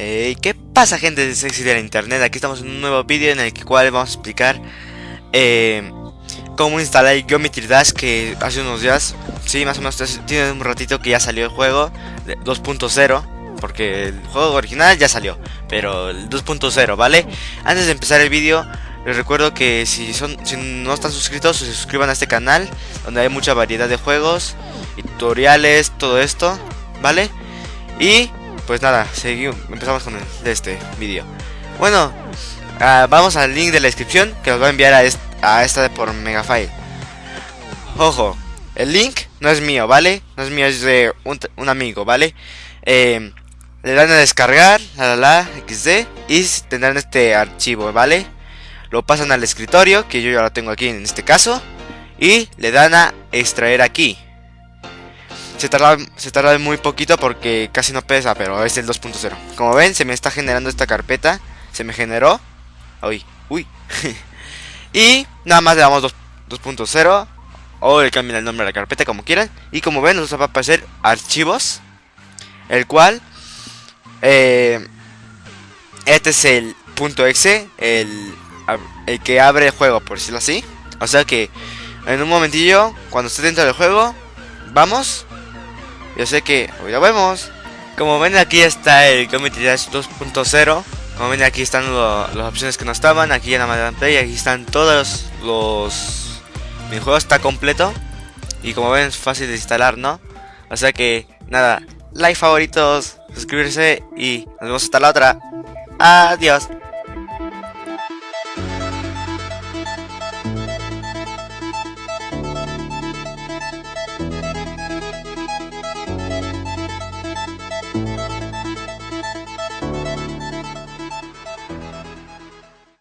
¿Qué pasa gente de Sexy de la Internet? Aquí estamos en un nuevo vídeo en el cual vamos a explicar eh, cómo instalar Geometry Dash que hace unos días, sí, más o menos tiene un ratito que ya salió el juego 2.0 porque el juego original ya salió, pero el 2.0, ¿vale? Antes de empezar el vídeo, les recuerdo que si, son, si no están suscritos, se suscriban a este canal, donde hay mucha variedad de juegos, tutoriales, todo esto, ¿vale? Y pues nada, seguimos, empezamos con este vídeo. Bueno, uh, vamos al link de la descripción que os va a enviar a, est a esta de por Megafile. Ojo, el link no es mío, ¿vale? No es mío, es de un, un amigo, ¿vale? Eh, le dan a descargar, la la la, xd, y tendrán este archivo, ¿vale? Lo pasan al escritorio, que yo ya lo tengo aquí en este caso, y le dan a extraer aquí. Se tarda, se tarda muy poquito porque casi no pesa, pero es el 2.0. Como ven, se me está generando esta carpeta. Se me generó. Uy, uy. y nada más le damos 2.0. O le cambian el nombre a la carpeta como quieran. Y como ven, nos va a aparecer archivos. El cual... Eh, este es el punto .exe. El, el que abre el juego, por decirlo así. O sea que en un momentillo, cuando esté dentro del juego, vamos yo sé que hoy lo vemos. Como ven aquí está el Community Dash 2.0. Como ven aquí están las opciones que no estaban. Aquí en Amazon Play. Aquí están todos los... Mi juego está completo. Y como ven es fácil de instalar, ¿no? O sea que nada. Like favoritos. Suscribirse. Y nos vemos hasta la otra. Adiós.